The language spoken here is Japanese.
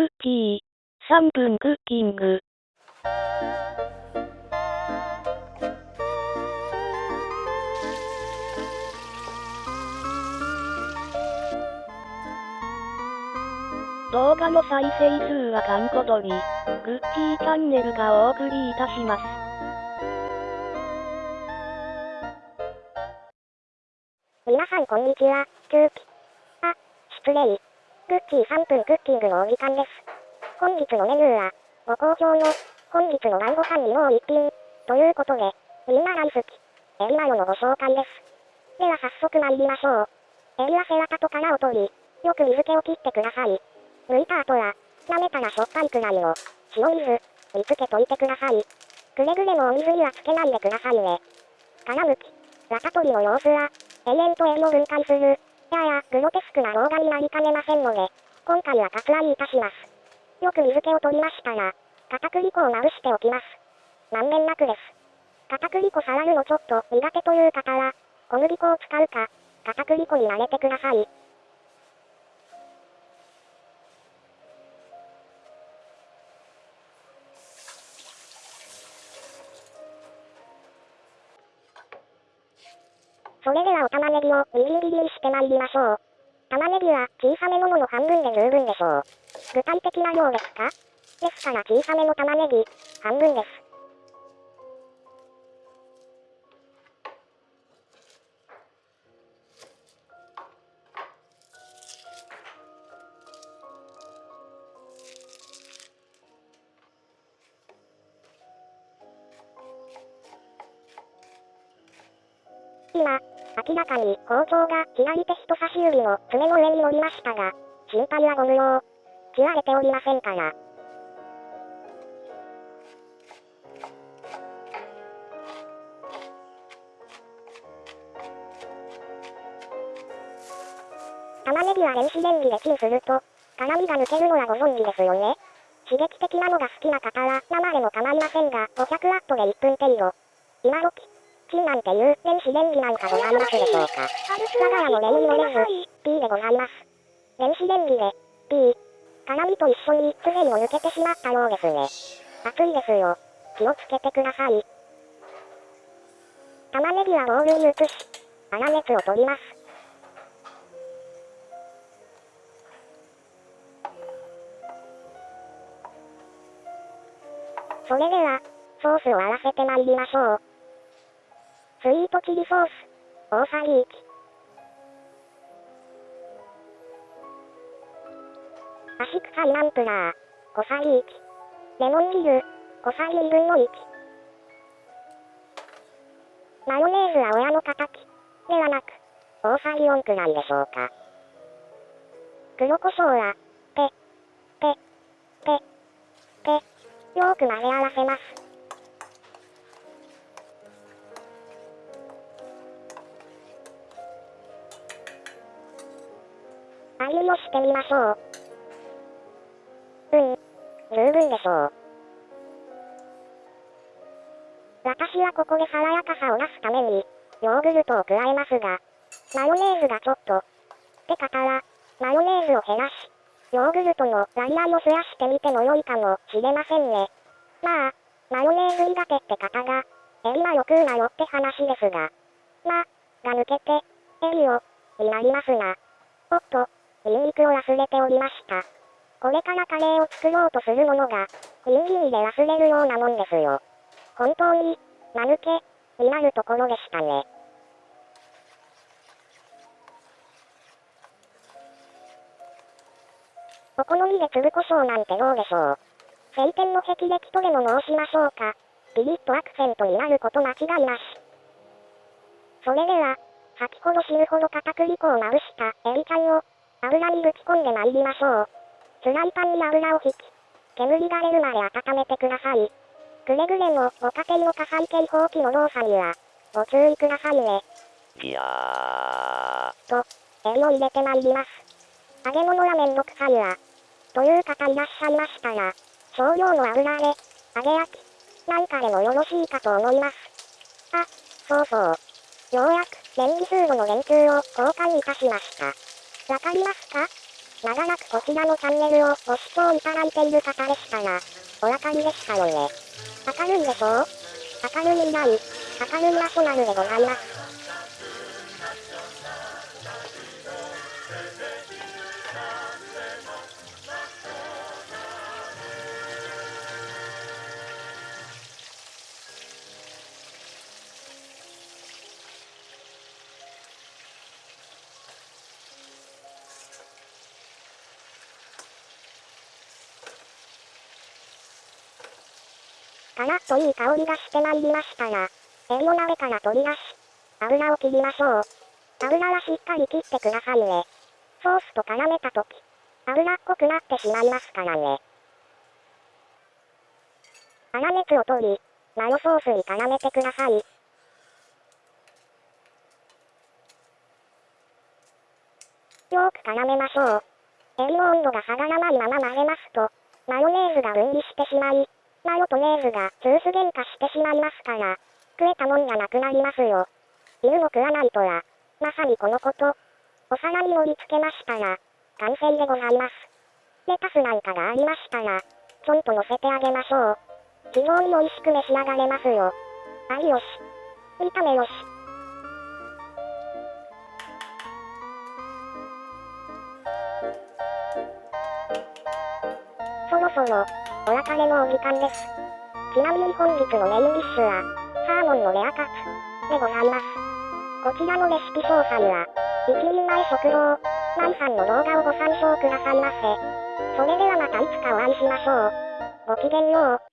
クッキー、3分クッキング。動画の再生数はかんこどり、グッキーチャンネルがお送りいたします。皆さんこんにちは、空気。あ、失礼。グッキー3分クッキングのお時間です。本日のメニューは、ご好評の、本日の晩ご飯にもう一品、ということで、みんな大好き、エビマヨのご紹介です。では早速参りましょう。エビは背わたと殻を取り、よく水気を切ってください。剥いた後は、舐めたらしょっぱいくらいの、塩水、煮つけといてください。くれぐれもお水にはつけないでくださいね。殻むき、ラタ取りの様子は、永遠と縁を分解する、やや、グロテスクな動画になりかねませんので、今回は割愛いたします。よく水気を取りましたら、片栗粉をまぶしておきます。まんべんなくです。片栗粉触るのちょっと苦手という方は、小麦粉を使うか、片栗粉に慣れてください。それではお玉ねぎをみじん切りにしてまいりましょう。玉ねぎは小さめのもの半分で十分でしょう。具体的な量ですか？ですから小さめの玉ねぎ、半分です。今、明らかに包丁が左手人差し指の爪の上に乗りましたが、心配はご無用。切られておりませんから。玉ねぎは電子レンジでチンすると、辛みが抜けるのはご存知ですよね。刺激的なのが好きな方は生でも構いませんが、500ワットで1分程度。今時、チンなんていう電子レンジなんかございますでしょうか。我が家のレモンのレズ、P でございます。電子レンジで、P。辛みと一緒にすでにを抜けてしまったようですね。熱いですよ。気をつけてください。玉ねぎはボウルに移し、粗熱を取ります。それでは、ソースを合わせてまいりましょう。スイートチリソース、大さじ1。アシクサイナンプラー、小さじ1。レモン汁、小さじ2分の1。マヨネーズは親の敵ではなく、大さじ4くらいでしょうか。黒胡椒は、ペ、ペ、ペ、ペ、よーく混ぜ合わせます。してみましょう。うん。十分でしょう。私はここで爽やかさを出すために、ヨーグルトを加えますが、マヨネーズがちょっと、って方は、マヨネーズを減らし、ヨーグルトのライアンを増やしてみても良いかもしれませんね。まあ、マヨネーズ苦手って方が、エビはよくうなよって話ですが、ま、が抜けて、エビを、になりますが、おっと、ニンニクを忘れておりました。これからカレーを作ろうとするものが、ニンニで忘れるようなもんですよ。本当に、間抜け、になるところでしたね。お好みで粒胡椒なんてどうでしょう？晴天の霹靂とでも申しましょうか？ピリッとアクセントになること間違いなし。それでは、先ほど死ぬほど片栗粉をまぶしたエビちゃんを油にぶち込んで参りましょう。フライパンに油を引き、煙が出るまで温めてください。くれぐれもご家庭の火災警報器の動作には、ご注意くださいね。ギャー。と、エビを入れて参ります。揚げ物はめんどくさいわ。という方いらっしゃいましたら、少量の油で、揚げ焼き、なんかでもよろしいかと思います。あ、そうそう。ようやく、電気フードの連中を交換いたしました。わかりますか？長らくこちらのチャンネルをご視聴いただいている方でしたら、お分かりでしたよね。明るいでしょう？明るい未来、明るいナショナルでございます。からっといい香りがしてまいりましたら、エビの鍋から取り出し、油を切りましょう。油はしっかり切ってくださいね。ソースと絡めたとき、油っこくなってしまいますからね。粗熱を取り、マヨソースに絡めてください。よく絡めましょう。エビの温度が下がらないまま混ぜますと、マヨネーズが分離してしまい、マヨとネーズがジュース喧嘩してしまいますから、食えたもんがなくなりますよ。犬も食わないとは、まさにこのこと。お皿に盛り付けましたら、完成でございます。レタスなんかがありましたら、ちょんと乗せてあげましょう。非常に美味しく召し上がれますよ。あいよし。見た目よし。そろそろ、お別れのお時間です。ちなみに本日のメインディッシュは、サーモンのレアカツでございます。こちらのレシピ詳細は、一人前食堂、マイさんの動画をご参照くださいませ。それではまたいつかお会いしましょう。ごきげんよう。